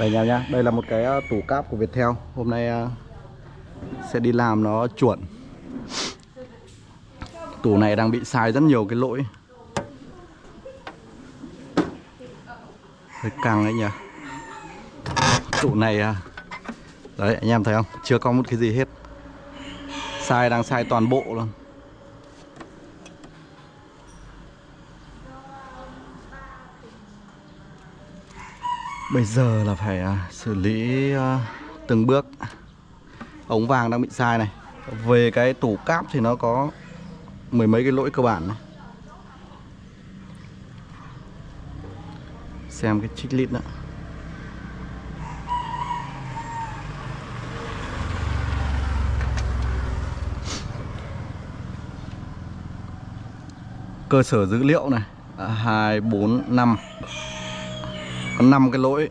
Đây nha em nhá, đây là một cái ờ, tủ cáp của Viettel. Hôm nay ờ, sẽ đi làm nó chuẩn Tủ này đang bị sai rất nhiều cái lỗi. Hơi căng đấy nhỉ. Tủ này ờ, Đấy anh em thấy không? Chưa có một cái gì hết. Sai đang sai toàn bộ luôn. Bây giờ là phải à, xử lý à, từng bước. Ống vàng đang bị sai này. Về cái tủ cáp thì nó có Mười mấy cái lỗi cơ bản này. Xem cái chích lít nữa. Cơ sở dữ liệu này à, 2, 4, 5 có 5 cái lỗi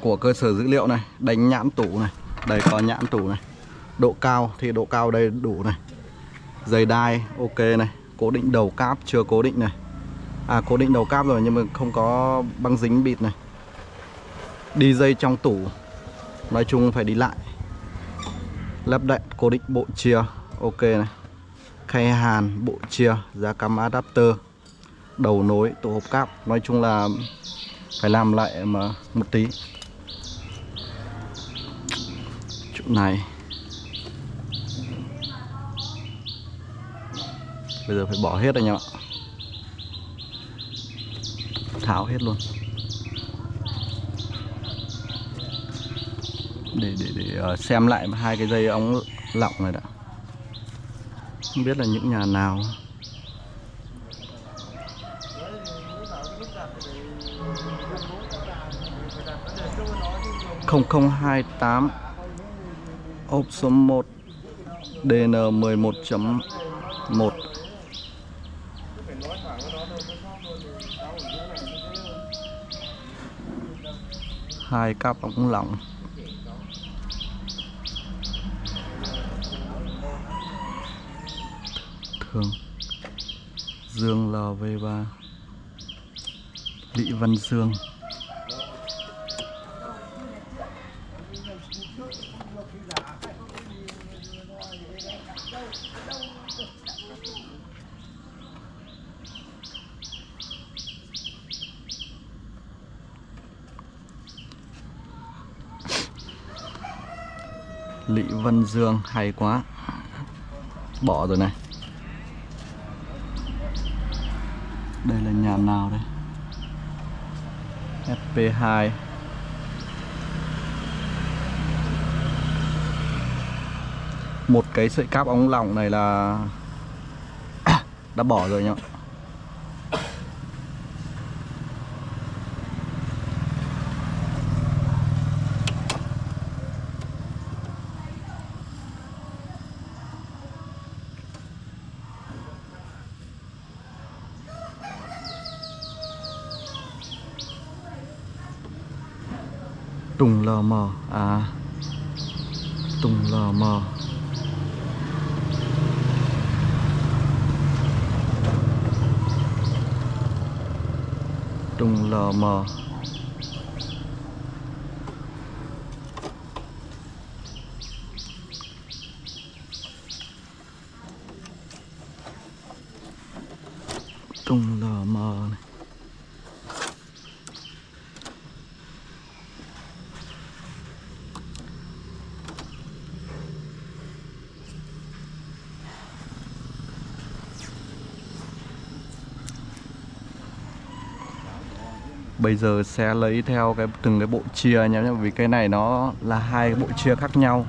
của cơ sở dữ liệu này Đánh nhãn tủ này. Đây có nhãn tủ này. Độ cao thì độ cao đây đủ này. Dây đai ok này. Cố định đầu cáp chưa cố định này. À cố định đầu cáp rồi nhưng mà không có băng dính bịt này. Đi dây trong tủ. Nói chung phải đi lại. Lắp đặt cố định bộ chia Ok này. Khay hàn, bộ chia, giá cắm adapter. Đầu nối, tổ hộp cáp. Nói chung là phải làm lại mà, một tí. Chỗ này. Bây giờ phải bỏ hết anh em ạ. Tháo hết luôn. Để để để ờ, xem lại hai cái dây ống lọng này đã. Không biết là những nhà nào. Không không hai tám, ốp số 1 DN 11.1 hai cáp ống lỏng. Thường Dương LV3 Lý Văn Dương. Lý Dương hay quá. Bỏ rồi này. Đây là nhà nào đây? FP2 Một cái sợi cáp ống lỏng này là Đã bỏ rồi nhá. Tùng lờ mờ. À. Tùng lờ mờ. Tùng lờ mờ Tùng lờ mờ này Bây giờ sẽ lấy theo cái, từng cái bộ chia nhé Vì cái này nó là hai bộ chia khác nhau.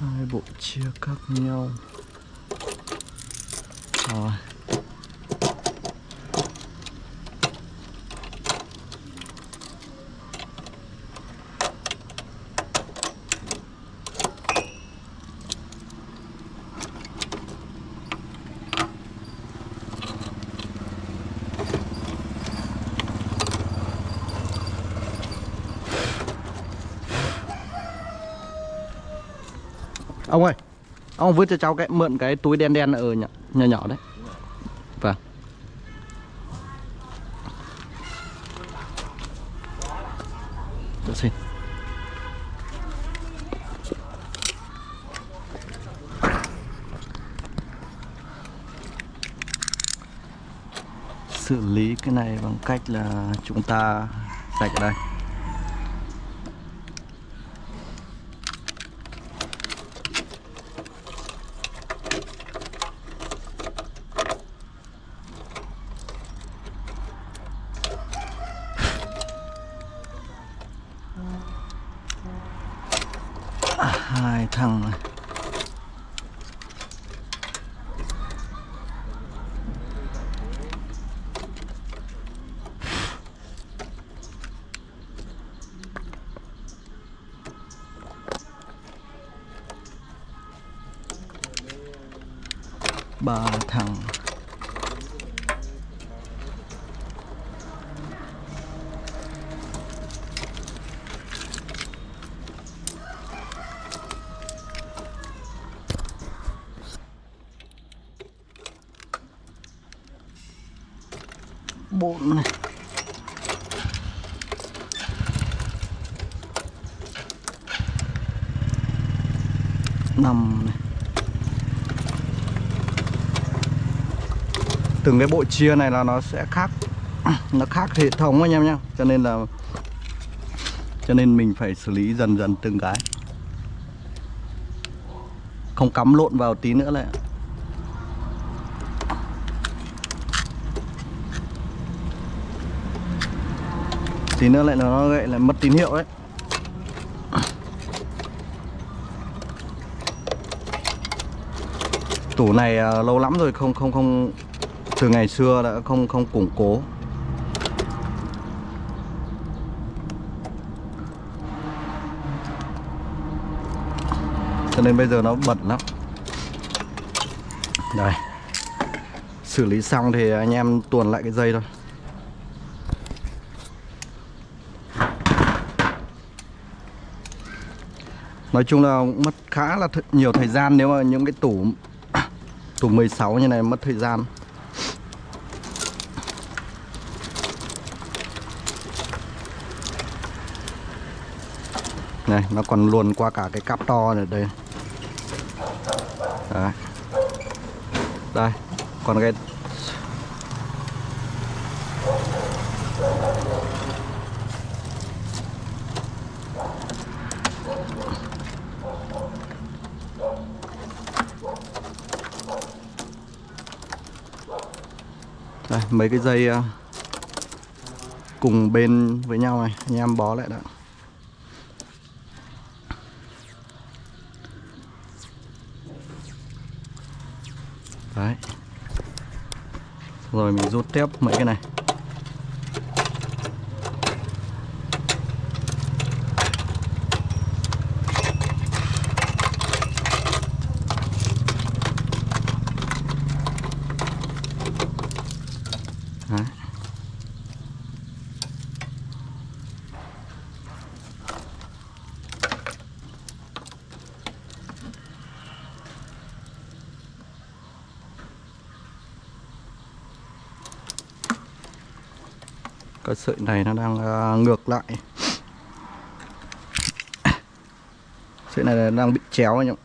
Hai bộ chia khác nhau. Rồi. Ông ơi ông vứt cho cháu cái mượn cái túi đen đen ở nhỏ nhỏ, nhỏ đấy. Vâng. Được xin. Xử lý cái này bằng cách là chúng ta sạch ở đây. បាទថង từng cái bộ chia này là nó sẽ khác. Nó khác hệ thống anh em nhá. Cho nên là, cho nên mình phải xử lý dần dần từng cái. Không cắm lộn vào tí nữa lại tí nữa lại nó lại lại mất tín hiệu đấy. Tủ này à, lâu lắm rồi không không không từ ngày xưa đã không không củng cố. Cho nên bây giờ nó bẩn lắm. Đây. Xử lý xong thì anh em tuồn lại cái dây thôi. Nói chung là cũng mất khá là nhiều thời gian nếu mà những cái tủ tủ 16 như này mất thời gian. Này, nó còn luồn qua cả cái cáp to này đây. Đấy. Đây, còn cái Đây, mấy cái dây ờ, cùng bên với nhau này, anh em bó lại đã. Đấy. Rồi mình rút tiếp mấy cái này. Đấy. Ờ, Cái này nó đang ngược lại. Sợi này đang bị chéo anh em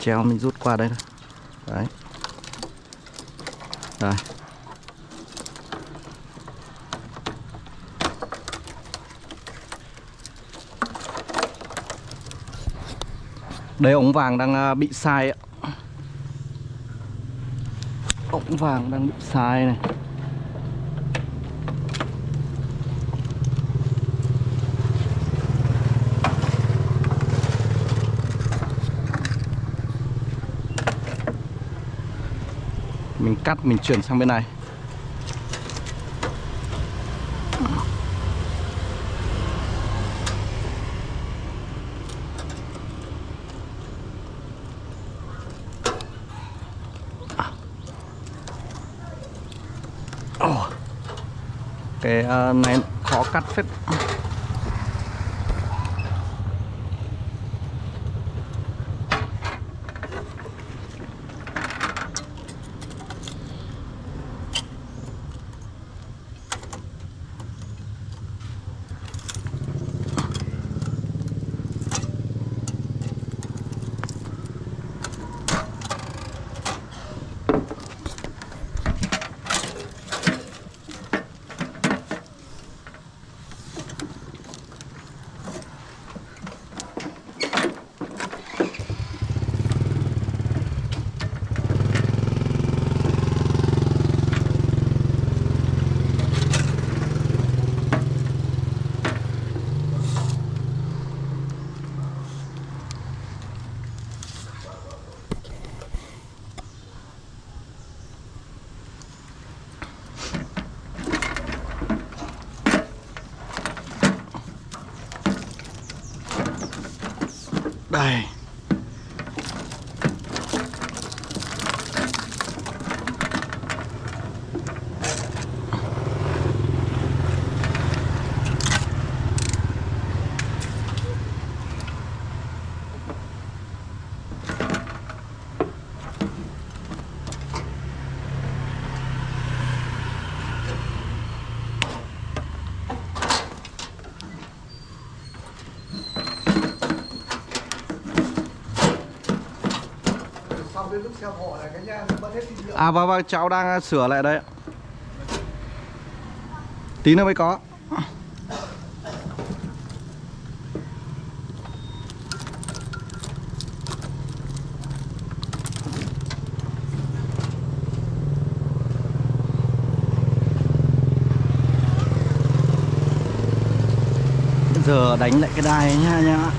chéo, mình rút qua đây thôi. Đấy. Đây đây, ống vàng đang à, bị sai ạ. Ống vàng đang bị sai này. Mình cắt, mình chuyển sang bên này. Cái ờ, này khó cắt phết. À vâng vâng cháu đang à, sửa lại đấy tí nữa mới có. Giờ đánh lại cái đài ấy nha.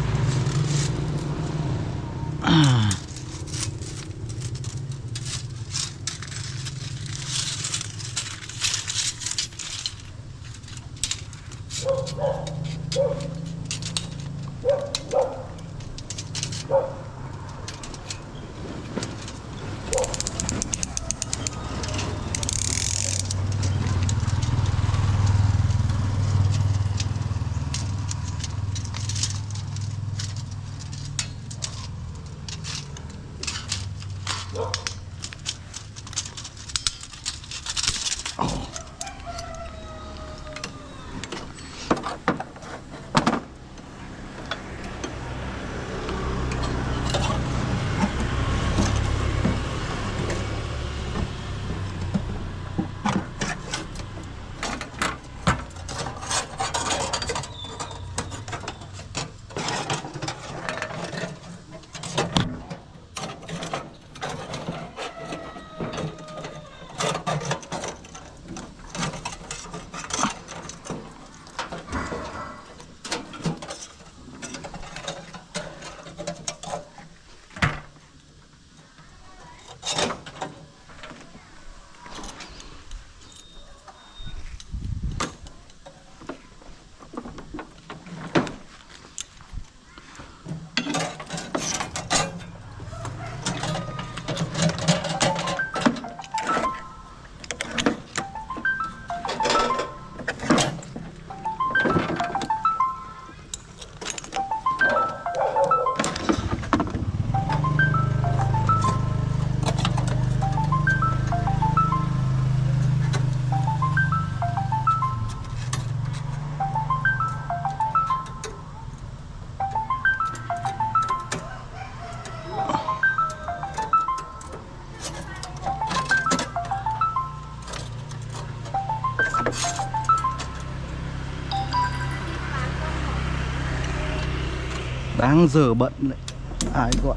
Nhá giờ bận lại. Ai gọi?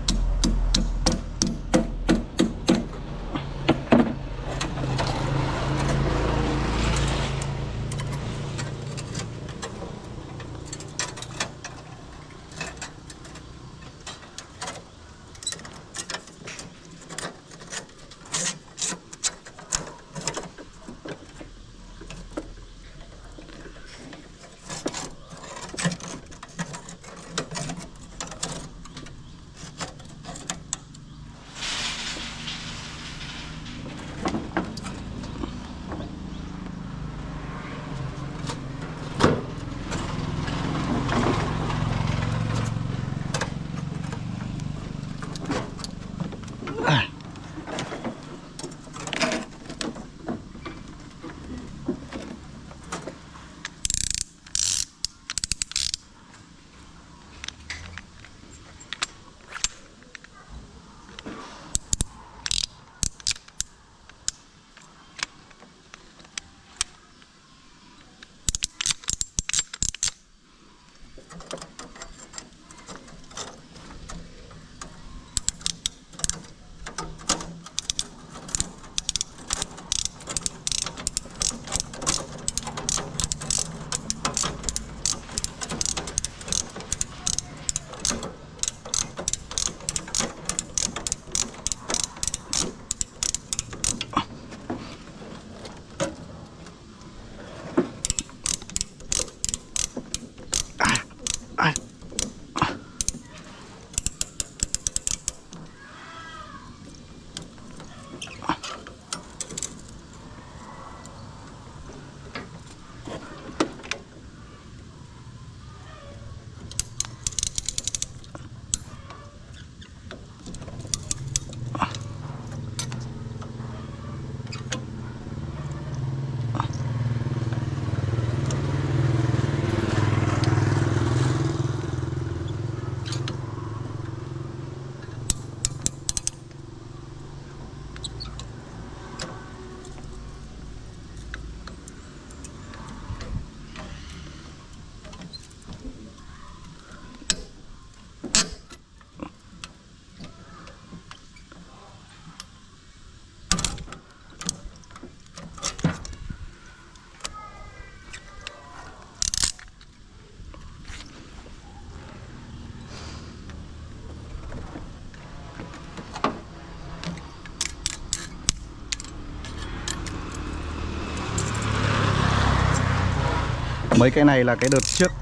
Mấy cái này là cái đợt trước.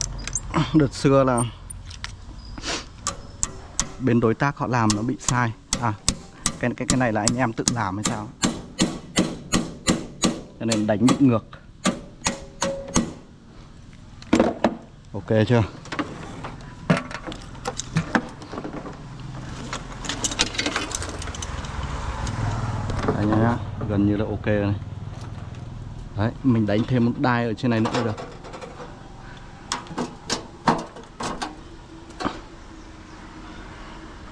Đợt xưa là bên đối tác họ làm nó bị sai. À cái cái cái này là anh em tự làm hay sao? Cho nên đánh bị ngược. Ok chưa? Đấy nhá, gần như là ok rồi này. Đấy, mình đánh thêm một đai ở trên này nữa được.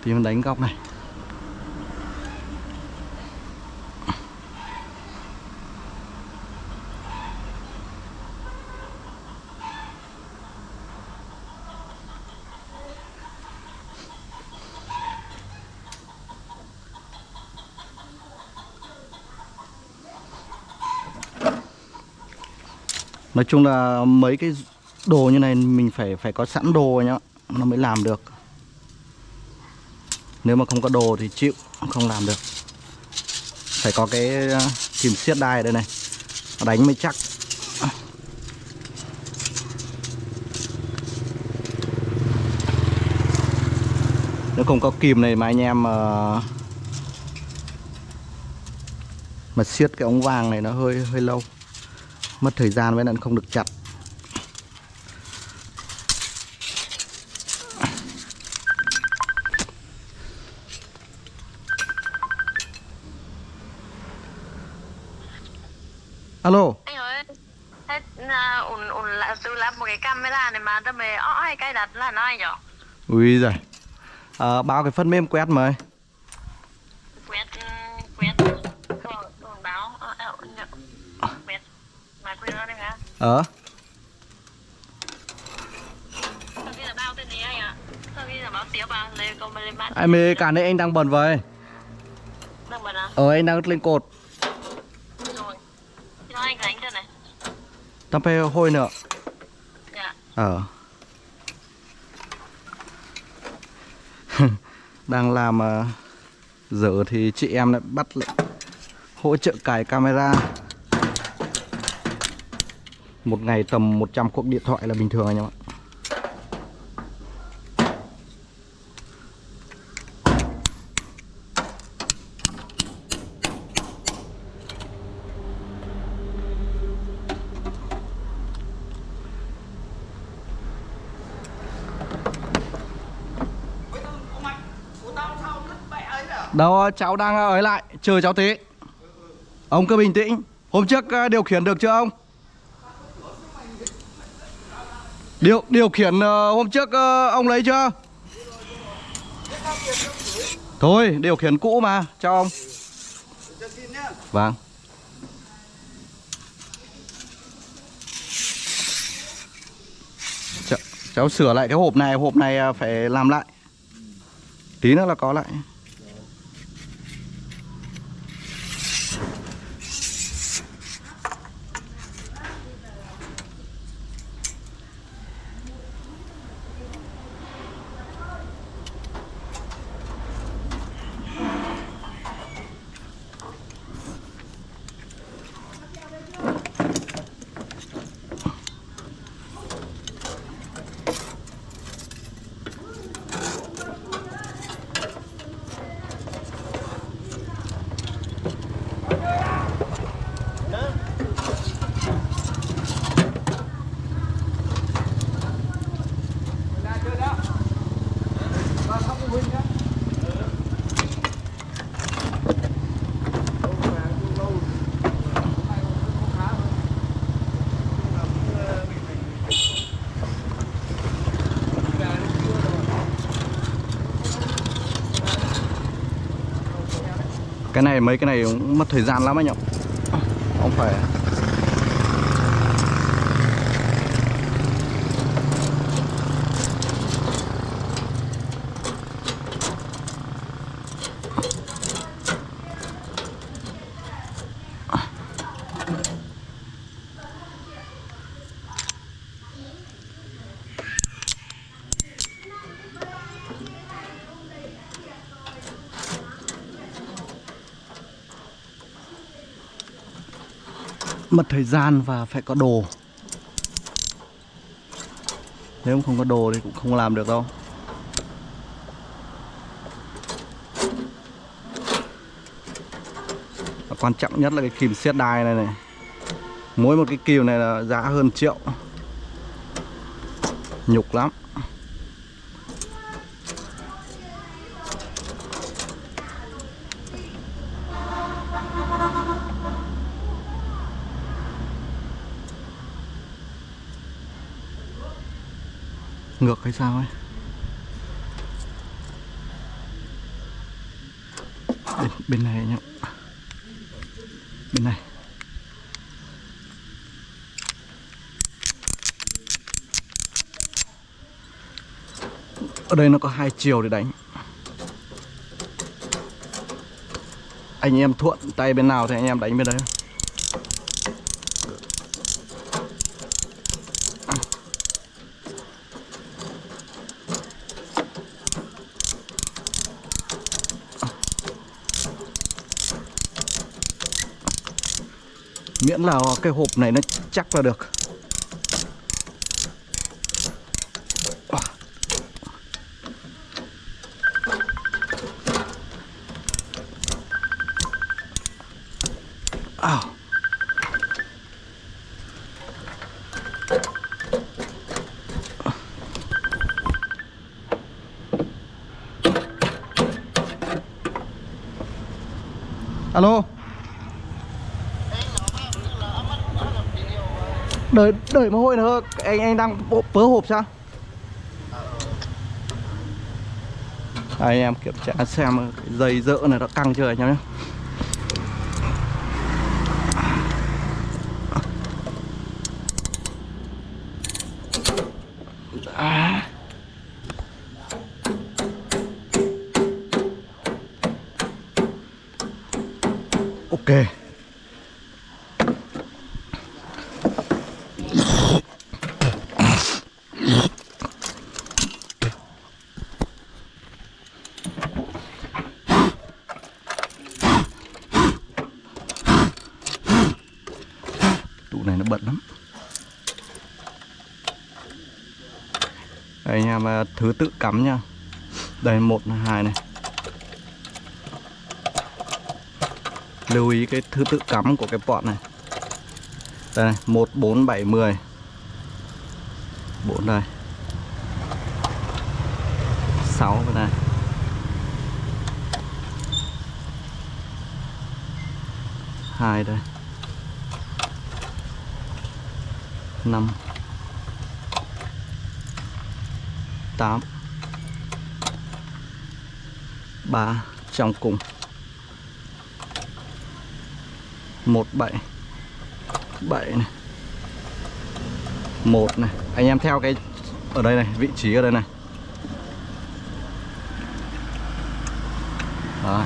Thì mình đánh góc này. Nói chung là mấy cái đồ như này mình phải phải có sẵn đồ nhá, Nó mới làm được. Nếu mà không có đồ thì chịu, Không làm được. Phải có cái ờ, kìm siết đai ở đây này. Đánh mới chắc. Nếu không có kìm này mà anh em ờ, mà Mà siết cái ống vàng này nó hơi hơi lâu. Mất thời gian với nên không được chặt alo anh ơi thế à, ủn ủn là tôi làm một cái camera này mà tôi mày ó hay cái đặt là nó anh nhở ui giời. À, bao cái phần mềm quét mời quét quét. Đồ đồ báo ờ, ờ, nhở. quét. Mà quét nó đây hả? Ờ. Anh báo ai mê cả đây anh đang bận vậy. Đang bật à? Ờ anh đang lên cột. Rồi. Cho anh đánh cho này. Tao phải hôi nữa. Dạ. Ờ đang làm ờ, dở thì chị em lại bắt hỗ trợ cài camera. Một ngày tầm 100 cuộc điện thoại là bình thường anh em ạ. Đâu cháu đang ở lại chờ cháu tí. Ông cứ bình tĩnh. Hôm trước ờ, điều khiển được chưa ông? Điều điều khiển ờ, hôm trước ờ, ông lấy chưa? Thôi điều khiển cũ mà cho ông. Vâng. Cháu, sửa lại cái hộp này Hộp này phải làm lại. Tí nữa là có lại. Này mấy cái này cũng mất thời gian lắm anh ạ. Không phải mất thời gian và phải có đồ. Nếu không có đồ thì cũng không làm được đâu. Và quan trọng nhất là cái kìm siết đai này này. Mỗi một cái kìm này là giá hơn triệu. Nhục lắm. Ngược hay sao ấy? Bên, bên này nhá. Bên này. Ở đây nó có hai chiều để đánh. Anh em thuận tay bên nào thì anh em đánh bên đấy. Miễn là cái hộp này nó chắc là được Ow. Alo Đợi đợi một hồi nữa. Anh anh đang bộ- vớ hộp sao? Đây, anh em kiểm tra xem cái dây dỡ này nó căng chưa anh em nhé À. Ok. Tủ này nó bận lắm. Thứ tự cắm nha. Đây một hai này. Lưu ý cái thứ tự cắm của cái bọn này. Đây này 1, 4, 7, 10 4 đây. 6 bên này. Hai đây. Năm. 8 3 trong cùng. 1 7 7 này. 1 này. Anh em theo cái ở đây này, Vị trí ở đây này. Đó.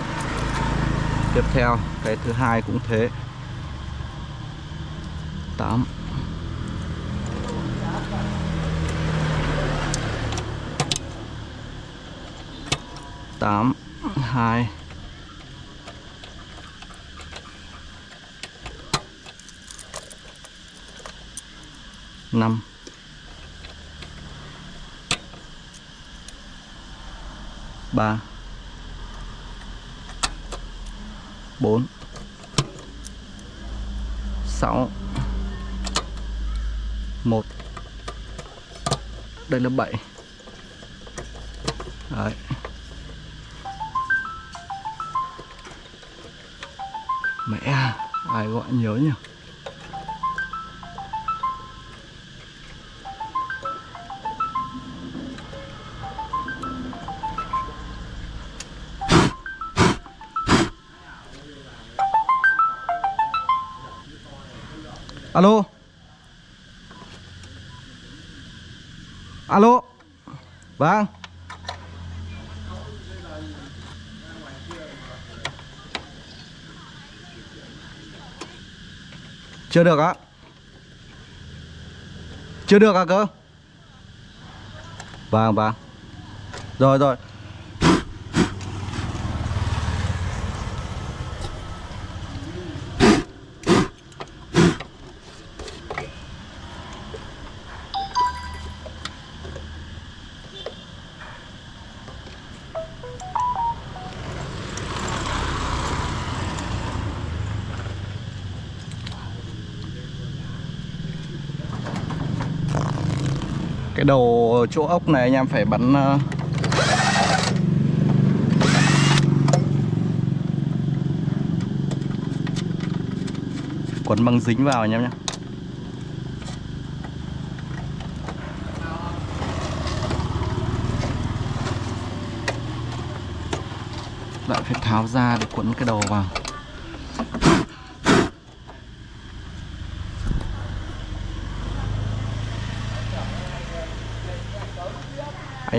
Tiếp theo, cái thứ hai cũng thế. 8 tám hai. Năm. Ba. Bốn. Sáu. Một. Đây là bảy. Đấy. Gọi nhiều nhỉ? Alo? Alo? Vâng. Chưa được á. Chưa được à cơ? Vâng vâng. Rồi rồi cái ở chỗ ốc này anh em phải bắn ờ, quấn băng dính vào anh em nhé. Lại phải tháo ra để quấn cái đầu vào.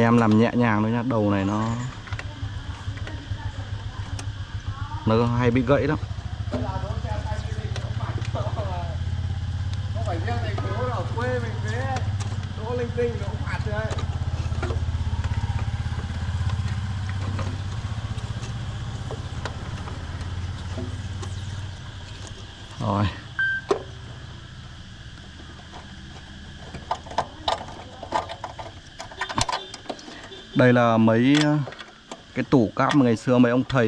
Em làm nhẹ nhàng thôi nha đầu này nó nó hay bị gãy lắm không phải riêng thành phố ở quê mình thế đỗ linh tinh nó cũng phạt đấy rồi đây là mấy ờ, cái tủ cáp mà ngày xưa mấy ông thầy,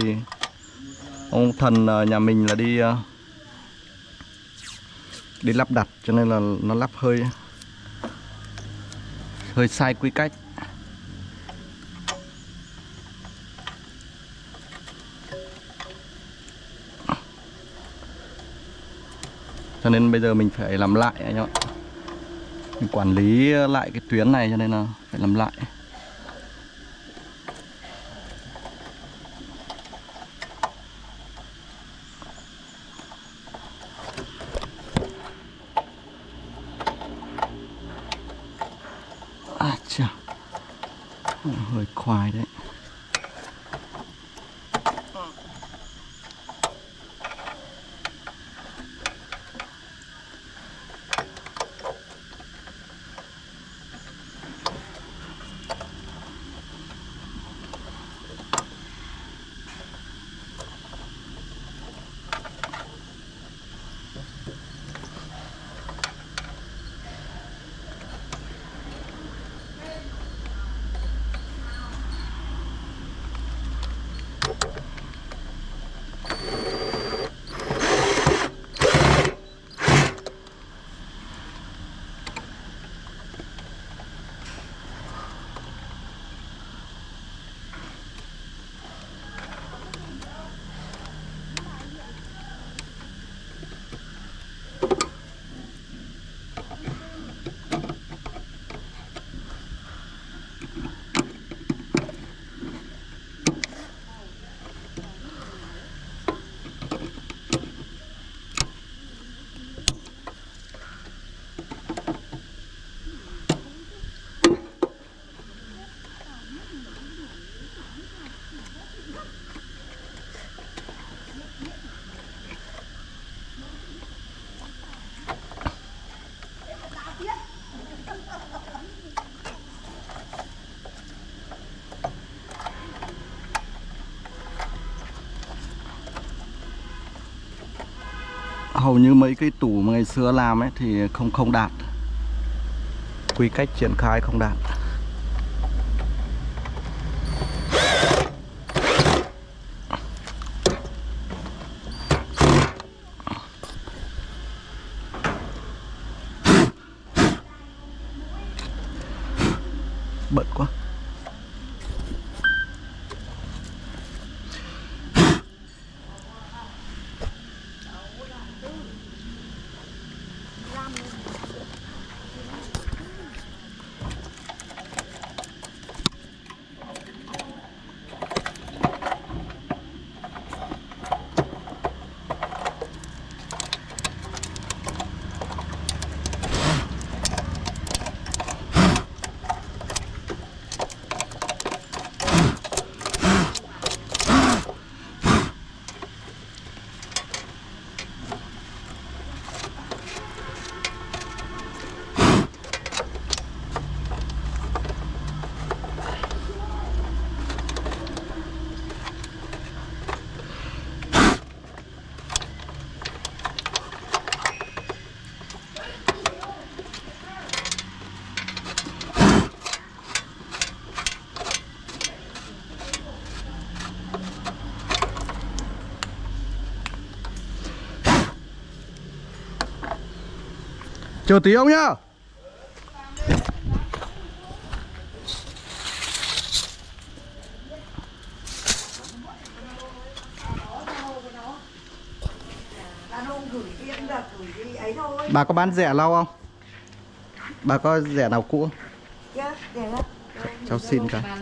ông thần ờ, nhà mình là đi ờ, đi lắp đặt cho nên là nó lắp hơi hơi sai quy cách. Cho nên bây giờ mình phải làm lại anh em ạ. Mình quản lý lại cái tuyến này cho nên là phải làm lại à chà hơi khoai hầu như mấy cái tủ mà ngày xưa làm ấy thì không không đạt. Quy cách triển khai không đạt. Chờ tí ông nhá Bà có bán rẻ lau không? Bà có rẻ nào cũ? Dạ, Cháu xin cả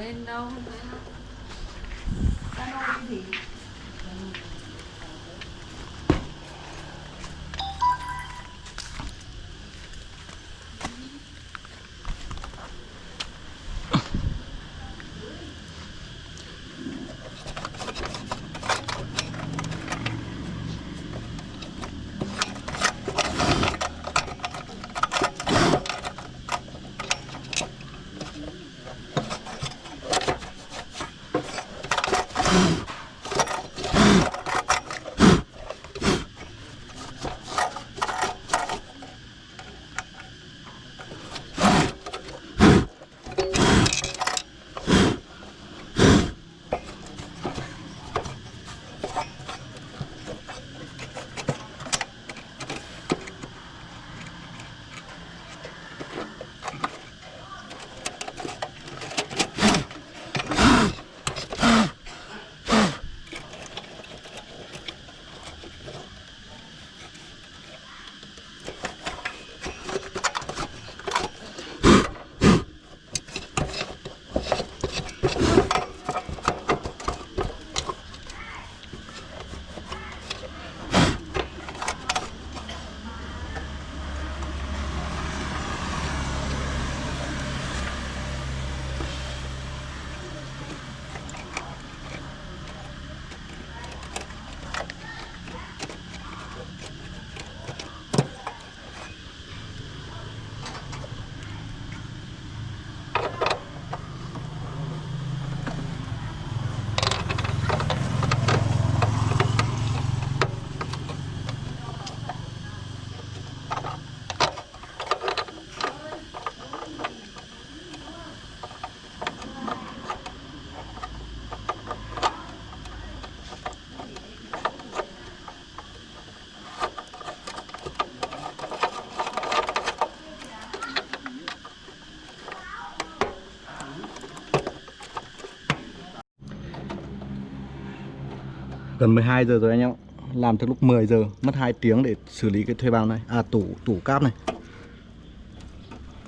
Gần 12 giờ rồi anh em ạ. Làm từ lúc 10 giờ, Mất 2 tiếng để xử lý cái thuê bao này. À tủ tủ cáp này.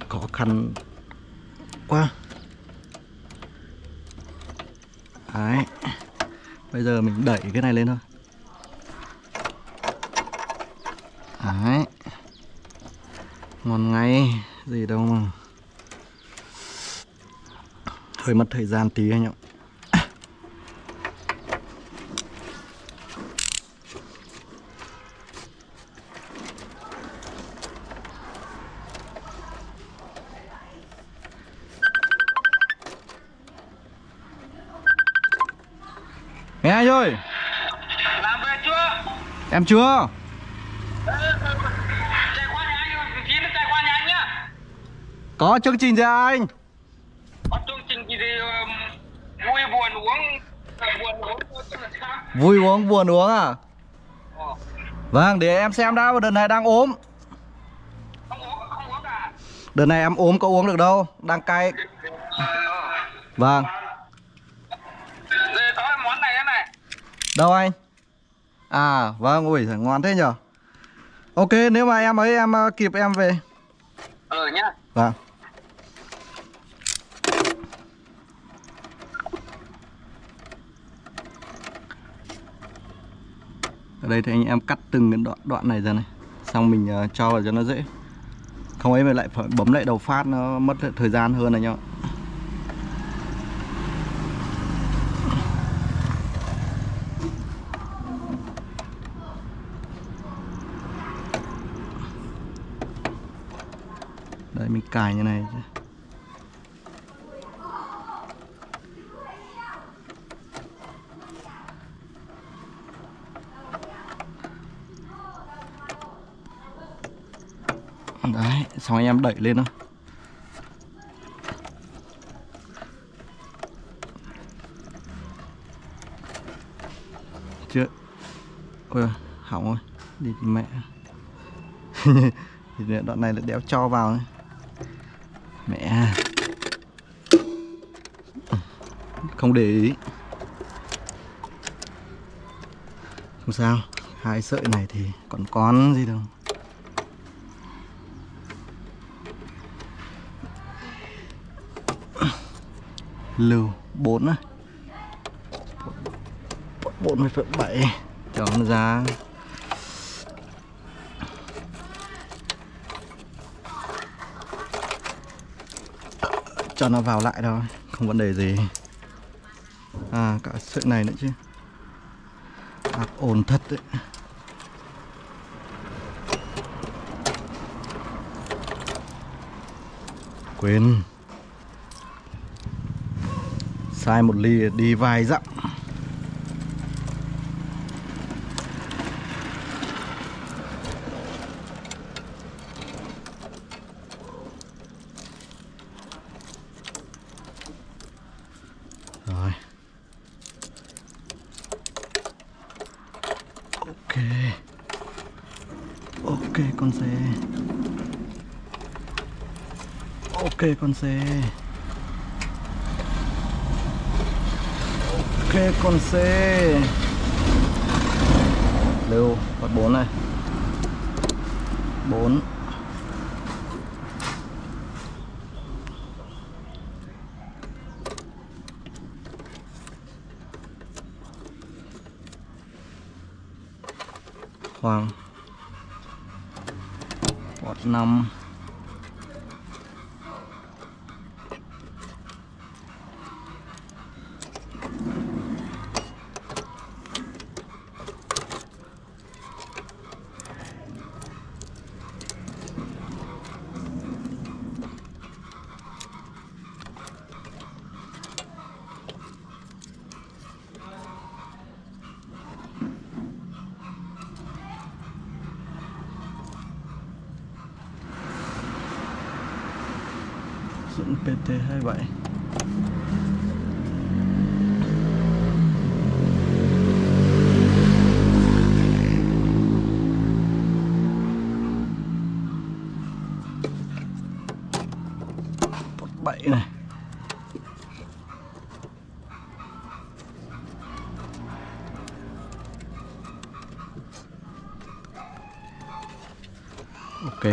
Khó khăn quá. Đấy. Bây giờ mình đẩy cái này lên thôi. Đấy. Ngon ngay, Gì đâu mà. Hơi mất thời gian tí anh ạ. Anh nhá. Có chương trình gì anh Có chương trình gì thì vui buồn uống, buồn uống? Vui uống buồn uống à Vâng để em xem đã Đợt này đang ốm. Đợt này em ốm có uống được đâu Đang cay Vâng. Đâu anh À vâng ui giời, ngon thế nhở Ok nếu mà em ấy em ờ, kịp em về. Ờ nhá. Vâng. Ở đây thì anh em cắt từng cái đoạn đoạn này ra này Xong mình ờ, cho vào cho nó dễ. Không ấy mà lại phải bấm lại đầu phát nó mất thời gian hơn anh em cài như này. Đấy, xong anh em đẩy lên thôi Chưa Ôi hỏng rồi Đi mẹ thì đoạn này là đéo cho vào này. Mẹ. Không để ý. Không sao hai sợi này thì còn con gì đâu. Lưu 4 này 40,7 cho nó ra. Cho nó vào lại thôi, không vấn đề gì. À cả sợi này nữa chứ. À, Ác ổn thật đấy. Quên. Sai một ly đi vài dặm. con xe ok con xe lưu bắt bốn này. Bốn. Hoàng. Quạt 5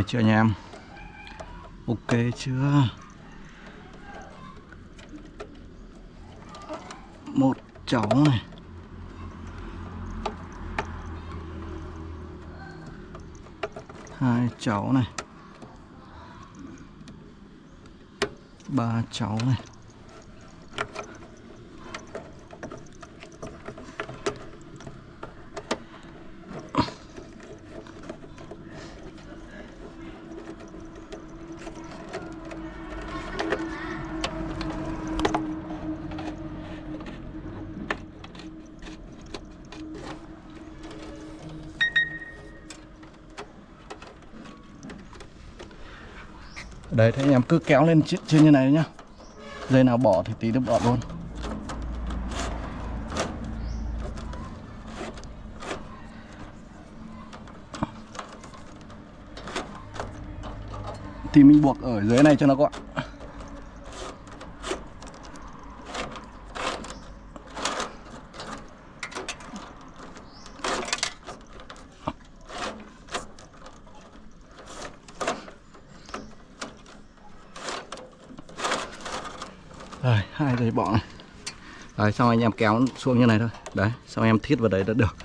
Ok chưa anh em? Ok chưa? Một cháu này. Hai cháu này. Ba cháu này. Đấy thế anh em cứ kéo lên trên, như này nhá. Dây nào bỏ thì tí nó bỏ luôn. Thì mình buộc ở dưới này cho nó gọn Rồi, hai dây bỏ này. Đấy, xong anh em kéo xuống như này thôi. Đấy, xong em thiết vào đấy đã được.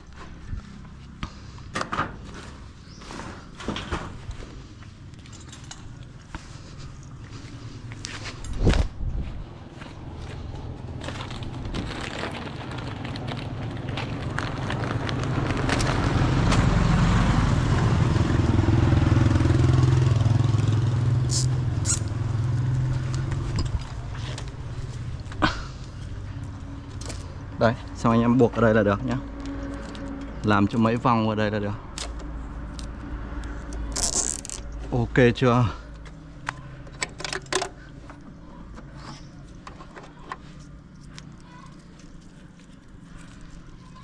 Đấy, xong anh em buộc ở đây là được nhá. Làm cho mấy vòng ở đây là được. Ok chưa?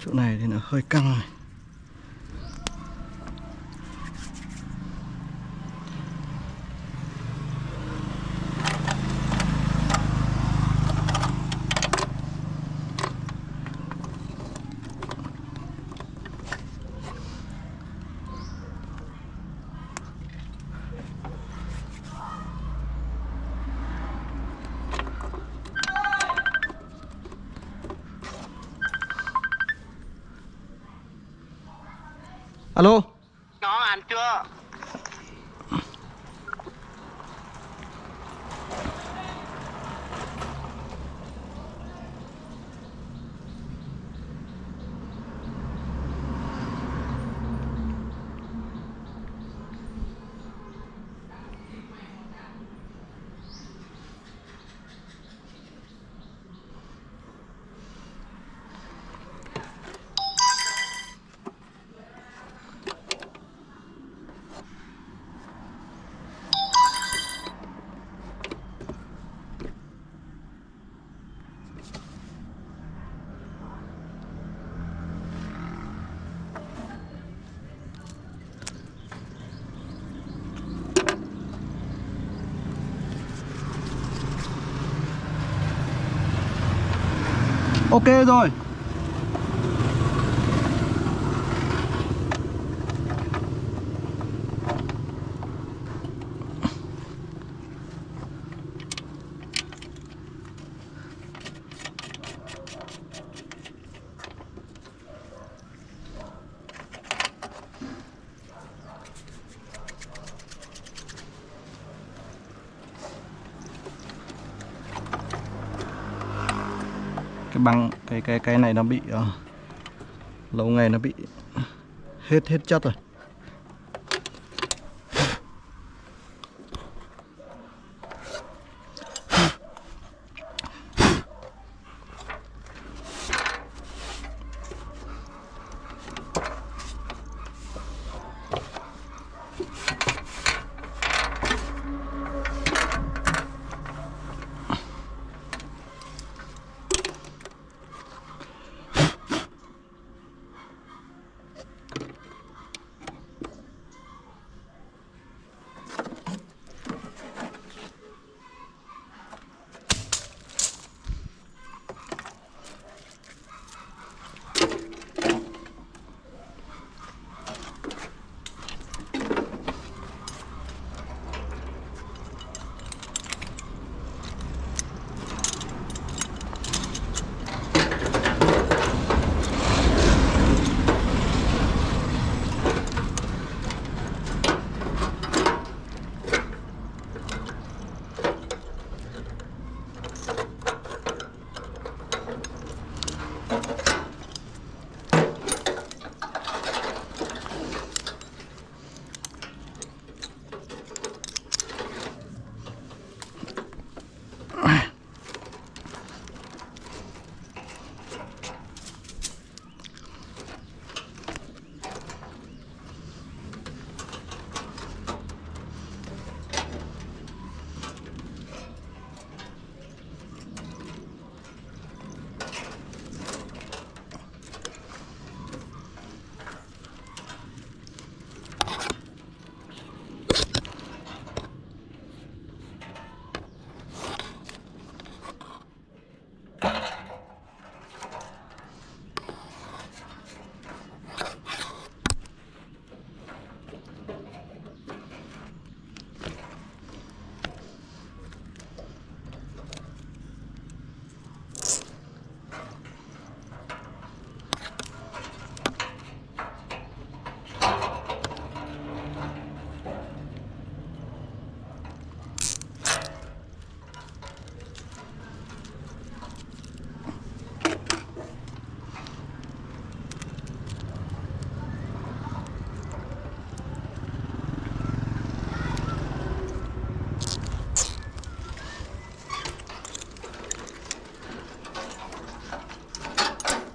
Chỗ này thì nó hơi căng này. alo Nó ăn chưa? Ok rồi cái băng cái cái cái này nó bị uh, lâu ngày nó bị hết hết chất rồi.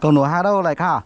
Cậu nổ hát đâu lại khả?